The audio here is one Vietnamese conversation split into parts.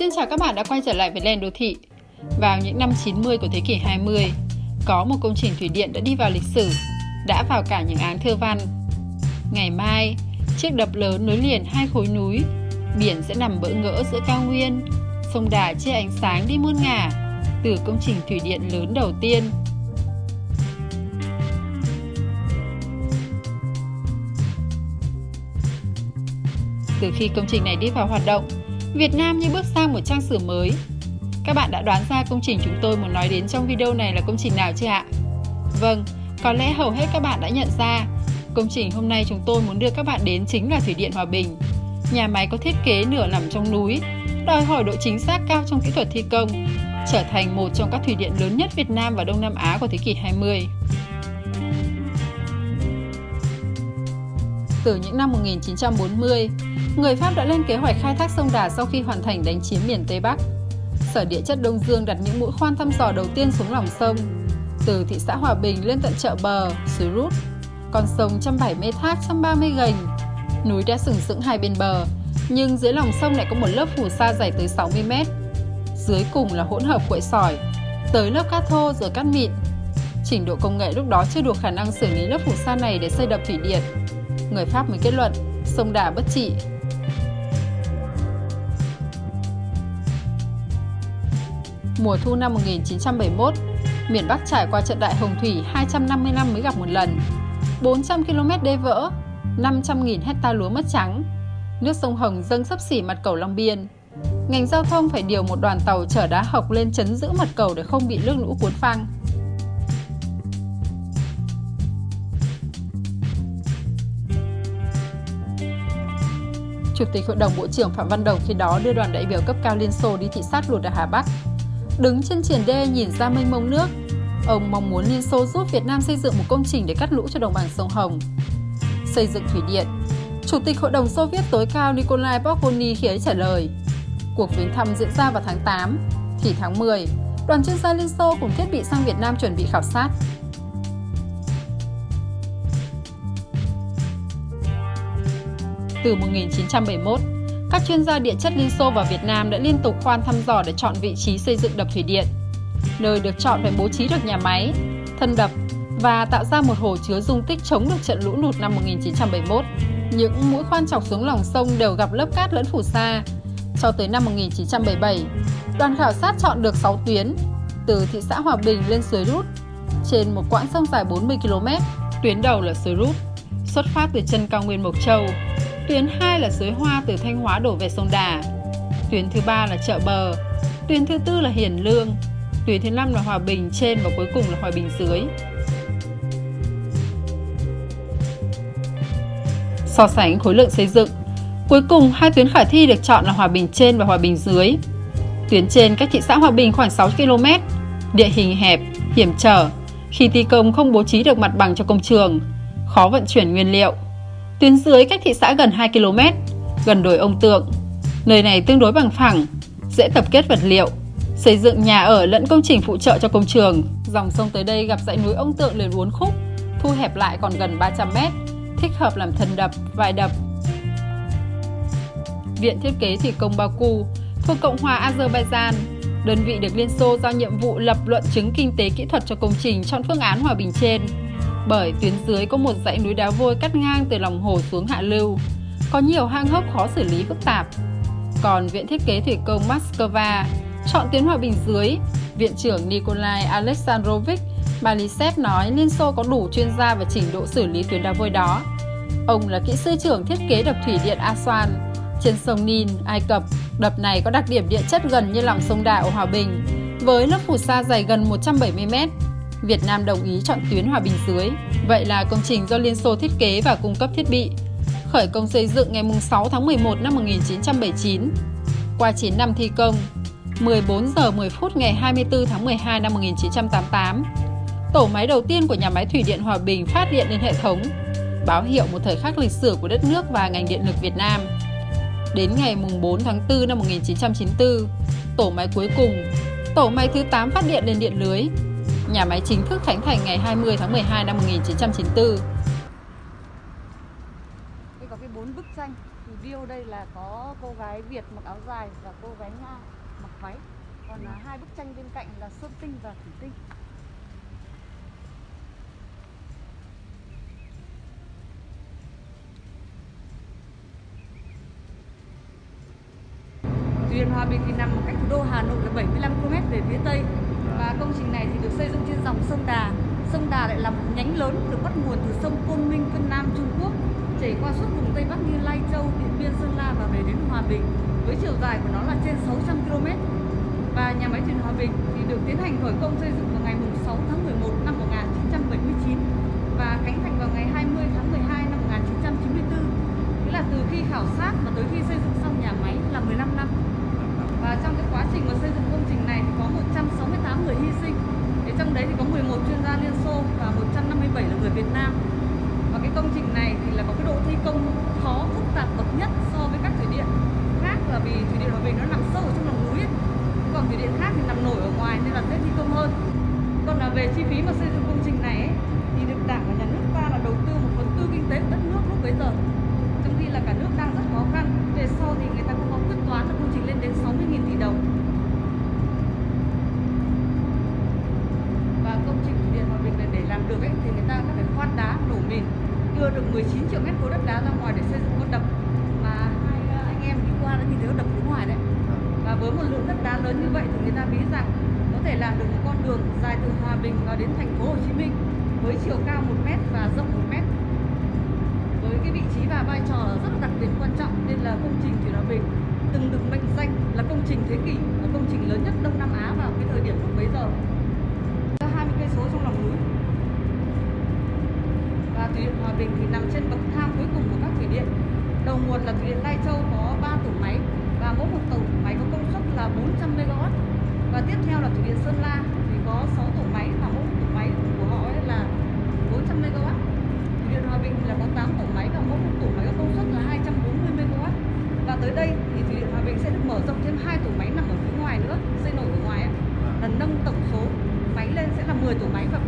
Xin chào các bạn đã quay trở lại với Lên Đô Thị. Vào những năm 90 của thế kỷ 20, có một công trình thủy điện đã đi vào lịch sử, đã vào cả những án thơ văn. Ngày mai, chiếc đập lớn nối liền hai khối núi, biển sẽ nằm bỡ ngỡ giữa cao nguyên, sông Đà chia ánh sáng đi muôn ngả từ công trình thủy điện lớn đầu tiên Từ khi công trình này đi vào hoạt động, Việt Nam như bước sang một trang sử mới. Các bạn đã đoán ra công trình chúng tôi muốn nói đến trong video này là công trình nào chưa ạ? Vâng, có lẽ hầu hết các bạn đã nhận ra, công trình hôm nay chúng tôi muốn đưa các bạn đến chính là Thủy điện Hòa Bình. Nhà máy có thiết kế nửa nằm trong núi, đòi hỏi độ chính xác cao trong kỹ thuật thi công, trở thành một trong các thủy điện lớn nhất Việt Nam và Đông Nam Á của thế kỷ 20. Từ những năm 1940, người Pháp đã lên kế hoạch khai thác sông Đà sau khi hoàn thành đánh chiếm miền Tây Bắc. Sở Địa chất Đông Dương đặt những mũi khoan thăm dò đầu tiên xuống lòng sông, từ thị xã Hòa Bình lên tận chợ bờ, suối Rút. Con sông 170 thác, 130 gành. Núi đã sừng sững hai bên bờ, nhưng dưới lòng sông lại có một lớp phù sa dày tới 60 mét. Dưới cùng là hỗn hợp quậy sỏi, tới lớp cát thô rồi cát mịn. Trình độ công nghệ lúc đó chưa đủ khả năng xử lý lớp phù sa này để xây đập thủy điện. Người Pháp mới kết luận sông Đà bất trị, mùa thu năm 1971, miền Bắc trải qua trận đại hồng thủy 250 năm mới gặp một lần. 400 km đê vỡ, 500.000 hecta lúa mất trắng. Nước sông Hồng dâng sấp xỉ mặt cầu Long Biên. Ngành giao thông phải điều một đoàn tàu chở đá học lên chấn giữ mặt cầu để không bị nước lũ cuốn phăng. Chủ tịch Hội đồng Bộ trưởng Phạm Văn Đồng khi đó đưa đoàn đại biểu cấp cao Liên Xô đi thị sát lụt ở Hà Bắc Đứng trên triển đê nhìn ra mênh mông nước, ông mong muốn Liên Xô giúp Việt Nam xây dựng một công trình để cắt lũ cho đồng bằng sông Hồng. Xây dựng thủy điện Chủ tịch Hội đồng Xô Viết tối cao Nikolai Bogoni khi ấy trả lời Cuộc viếng thăm diễn ra vào tháng 8, thì tháng 10, đoàn chuyên gia Liên Xô cùng thiết bị sang Việt Nam chuẩn bị khảo sát. Từ 1971, các chuyên gia địa chất Liên Xô và Việt Nam đã liên tục khoan thăm dò để chọn vị trí xây dựng đập thủy điện. Nơi được chọn phải bố trí được nhà máy, thân đập và tạo ra một hồ chứa dung tích chống được trận lũ lụt năm 1971. Những mũi khoan chọc xuống lòng sông đều gặp lớp cát lẫn phù sa. Cho tới năm 1977, đoàn khảo sát chọn được 6 tuyến từ thị xã Hòa Bình lên suối Rút trên một quãng sông dài 40 km. Tuyến đầu là suối Rút, xuất phát từ chân cao nguyên Mộc Châu, Tuyến 2 là suối Hoa từ Thanh Hóa đổ về sông Đà. Tuyến thứ ba là chợ bờ. Tuyến thứ tư là Hiền Lương. Tuyến thứ năm là Hòa Bình trên và cuối cùng là Hòa Bình dưới. So sánh khối lượng xây dựng, cuối cùng hai tuyến khả thi được chọn là Hòa Bình trên và Hòa Bình dưới. Tuyến trên cách thị xã Hòa Bình khoảng 6 km, địa hình hẹp, hiểm trở, khi thi công không bố trí được mặt bằng cho công trường, khó vận chuyển nguyên liệu. Tuyến dưới cách thị xã gần 2 km, gần đồi ông tượng. Nơi này tương đối bằng phẳng, dễ tập kết vật liệu, xây dựng nhà ở lẫn công trình phụ trợ cho công trường. Dòng sông tới đây gặp dãy núi ông tượng liền uốn khúc, thu hẹp lại còn gần 300 m, thích hợp làm thân đập, vài đập. Viện Thiết kế Thủy công Baku thuộc Cộng hòa Azerbaijan, đơn vị được Liên Xô giao nhiệm vụ lập luận chứng kinh tế kỹ thuật cho công trình chọn phương án hòa bình trên bởi tuyến dưới có một dãy núi đá vôi cắt ngang từ lòng hồ xuống hạ lưu, có nhiều hang hốc khó xử lý phức tạp. Còn Viện Thiết kế Thủy công Moscow chọn tuyến hòa bình dưới, Viện trưởng Nikolai Alexandrovich Malisev nói Liên Xô có đủ chuyên gia và trình độ xử lý tuyến đá vôi đó. Ông là kỹ sư trưởng thiết kế đập thủy điện Aswan trên sông Nin, Ai Cập. Đập này có đặc điểm địa chất gần như lòng sông Đại ở Hòa Bình, với lớp phù sa dày gần 170 mét Việt Nam đồng ý chọn tuyến hòa bình dưới. Vậy là công trình do Liên Xô thiết kế và cung cấp thiết bị. Khởi công xây dựng ngày 6 tháng 11 năm 1979. Qua 9 năm thi công, 14 giờ 10 phút ngày 24 tháng 12 năm 1988, tổ máy đầu tiên của nhà máy thủy điện Hòa Bình phát điện lên hệ thống, báo hiệu một thời khắc lịch sử của đất nước và ngành điện lực Việt Nam. Đến ngày 4 tháng 4 năm 1994, tổ máy cuối cùng, tổ máy thứ 8 phát điện lên điện lưới Nhà máy chính thức khánh thành ngày 20 tháng 12 năm 1994. Đây có cái bốn bức tranh, video đây là có cô gái Việt mặc áo dài và cô gái Nga mặc váy. Còn là hai bức tranh bên cạnh là sơn tinh và thủy tinh. Thủy Hòa Bình thì nằm cách thủ đô Hà Nội là 75 km về phía tây và công trình này thì được xây dựng trên dòng sông Đà. Sông Đà lại là một nhánh lớn được bắt nguồn từ sông Côn Minh, Vân Nam, Trung Quốc chảy qua suốt vùng Tây Bắc như Lai Châu, Điện Biên, Sơn La và về đến Hòa Bình với chiều dài của nó là trên 600 km. Và nhà máy thủy điện Hòa Bình thì được tiến hành khởi công xây dựng vào ngày 6 tháng 11 năm 1979 và khánh thành vào ngày 20 tháng 12 năm 1994. Nghĩa là từ khi khảo sát và tới khi xây dựng xong nhà máy là 15 năm. Trong cái quá trình mà xây dựng công trình này thì có 168 người hy sinh. Thì trong đấy thì có 11 chuyên gia Liên Xô và 157 là người Việt Nam. Và cái công trình này thì là có cái độ thi công khó, phức tạp, bậc nhất so với các thủy điện khác là vì thủy điện Hòa Bình nó nằm sâu ở trong lòng núi ấy. còn thủy điện khác thì nằm nổi ở ngoài nên là dễ thi công hơn. Còn là về chi phí mà xây dựng công trình này ấy, thì được Đảng và Nhà nước ta là đầu tư một phần tư kinh tế của đất nước lúc bấy giờ. Trong khi là cả nước đang rất khó khăn. Về sau thì người ta cũng có quyết toán là công trình lên đến 60.000 tỷ đồng. Và công trình thủy điện Hòa Bình này để làm được ấy, thì người ta đã phải khoan đá, nổ mìn, đưa được 19 triệu mét khối đất đá ra ngoài để xây dựng con đập mà hai anh em đi qua đã nhìn thấy con đập phía ngoài đấy. Và với một lượng đất đá lớn như vậy thì người ta nghĩ rằng có thể làm được một con đường dài từ Hòa Bình vào đến thành phố Hồ Chí Minh với chiều cao 1 mét và rộng 1 mét. Với cái vị trí và vai trò rất là đặc biệt quan trọng nên là công trình Thủy Hòa Bình từng được mệnh danh là công trình thế kỷ và công trình lớn nhất Đông Nam Á vào cái thời điểm lúc bấy giờ. 20 cây số trong lòng núi. Và thủy điện Hòa Bình thì nằm trên bậc thang cuối cùng của các thủy điện. Đầu là thủy điện Lai Châu có 3 tổ máy và mỗi một tổ máy có công suất là 400 MW. Và tiếp theo là thủy điện Sơn La thì có 6 tổ máy và mỗi một tổ máy của họ ấy là 400 MW. Thủy điện Hòa Bình là có 8 tổ máy và mỗi một tổ máy có công suất là 240 MW. Và tới đây thì thủy điện Hòa Bình sẽ được mở rộng thêm hai tổ máy nằm ở phía ngoài nữa, xây nổi ở ngoài ấy, là nâng tổng số máy lên sẽ là 10 tổ máy và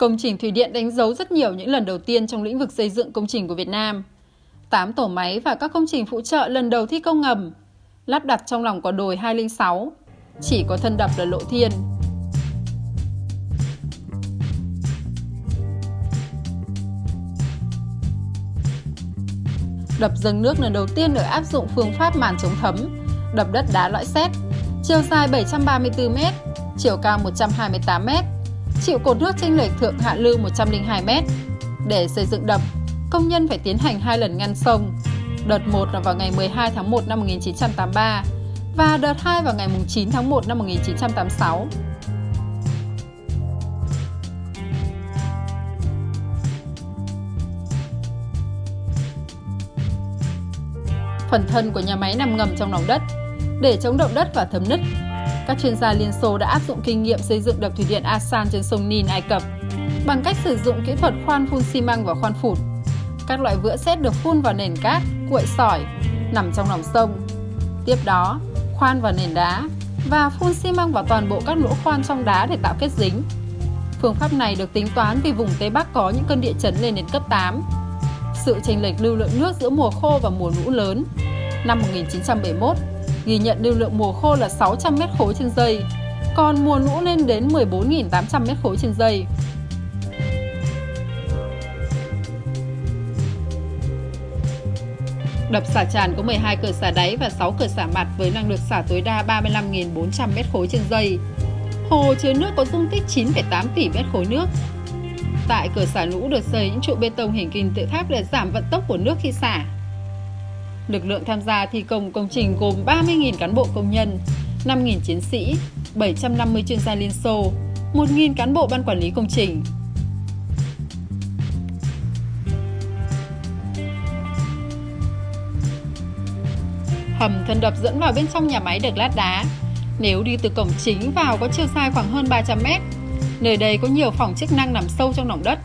Công trình thủy điện đánh dấu rất nhiều những lần đầu tiên trong lĩnh vực xây dựng công trình của Việt Nam. 8 tổ máy và các công trình phụ trợ lần đầu thi công ngầm. lắp đặt trong lòng quả đồi 206, chỉ có thân đập là lộ thiên. Đập dâng nước lần đầu tiên được áp dụng phương pháp màn chống thấm, đập đất đá lõi xét, chiều dài 734 m, chiều cao 128 m, chịu cột nước chênh lệch thượng hạ lưu 102 m. Để xây dựng đập, công nhân phải tiến hành hai lần ngăn sông. Đợt 1 là vào ngày 12 tháng 1 năm 1983 và đợt 2 vào ngày 9 tháng 1 năm 1986. Phần thân của nhà máy nằm ngầm trong lòng đất. Để chống động đất và thấm nứt, các chuyên gia Liên Xô đã áp dụng kinh nghiệm xây dựng đập thủy điện Asan trên sông Nin, Ai Cập bằng cách sử dụng kỹ thuật khoan phun xi măng và khoan phụt. Các loại vữa sét được phun vào nền cát, cuội sỏi nằm trong lòng sông. Tiếp đó, khoan vào nền đá và phun xi măng vào toàn bộ các lỗ khoan trong đá để tạo kết dính. Phương pháp này được tính toán vì vùng Tây Bắc có những cơn địa chấn lên đến cấp 8. Sự chênh lệch lưu lượng nước giữa mùa khô và mùa lũ lớn. Năm 1971, ghi nhận lưu lượng mùa khô là 600 m khối trên giây, còn mùa lũ lên đến 14.800 m khối trên giây. Đập xả tràn có 12 cửa xả đáy và 6 cửa xả mặt với năng lực xả tối đa 35.400 m khối trên giây. Hồ chứa nước có dung tích 9,8 tỷ mét khối nước. Tại cửa xả lũ được xây những trụ bê tông hình kim tự tháp để giảm vận tốc của nước khi xả. Lực lượng tham gia thi công công trình gồm 30.000 cán bộ công nhân, 5.000 chiến sĩ, 750 chuyên gia Liên Xô, 1.000 cán bộ ban quản lý công trình. Hầm thân đập dẫn vào bên trong nhà máy được lát đá. Nếu đi từ cổng chính vào có chiều dài khoảng hơn 300 mét. Nơi đây có nhiều phòng chức năng nằm sâu trong lòng đất.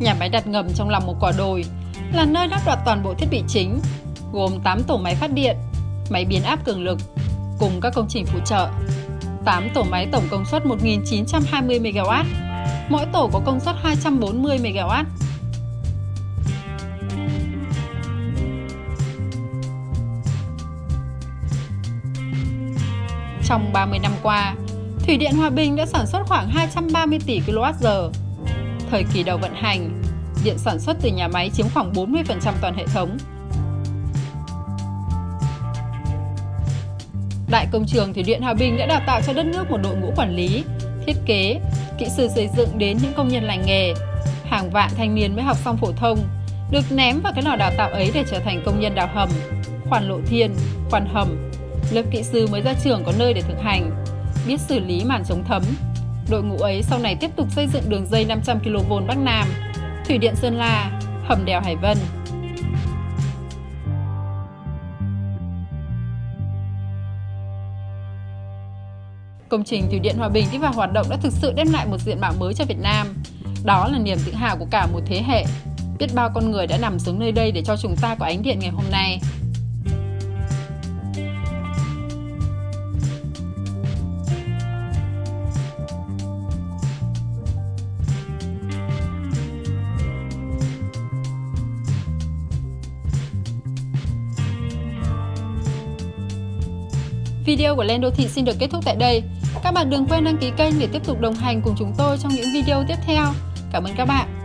Nhà máy đặt ngầm trong lòng một quả đồi là nơi lắp đặt toàn bộ thiết bị chính, gồm 8 tổ máy phát điện, máy biến áp cường lực, cùng các công trình phụ trợ. 8 tổ máy tổng công suất 1920 MW, mỗi tổ có công suất 240 MW. Trong 30 năm qua, Thủy điện Hòa Bình đã sản xuất khoảng 230 tỷ kWh. Thời kỳ đầu vận hành, điện sản xuất từ nhà máy chiếm khoảng 40% toàn hệ thống. Đại công trường Thủy điện Hòa Bình đã đào tạo cho đất nước một đội ngũ quản lý, thiết kế, kỹ sư xây dựng đến những công nhân lành nghề. Hàng vạn thanh niên mới học xong phổ thông, được ném vào cái lò đào tạo ấy để trở thành công nhân đào hầm, khoan lộ thiên, khoan hầm. Lớp kỹ sư mới ra trường có nơi để thực hành, biết xử lý màn chống thấm. Đội ngũ ấy sau này tiếp tục xây dựng đường dây 500 kV Bắc Nam, Thủy điện Sơn La, hầm đèo Hải Vân. Công trình Thủy điện Hòa Bình đi vào hoạt động đã thực sự đem lại một diện mạo mới cho Việt Nam. Đó là niềm tự hào của cả một thế hệ. Biết bao con người đã nằm xuống nơi đây để cho chúng ta có ánh điện ngày hôm nay. Video của Lên Đô Thị xin được kết thúc tại đây. Các bạn đừng quên đăng ký kênh để tiếp tục đồng hành cùng chúng tôi trong những video tiếp theo. Cảm ơn các bạn.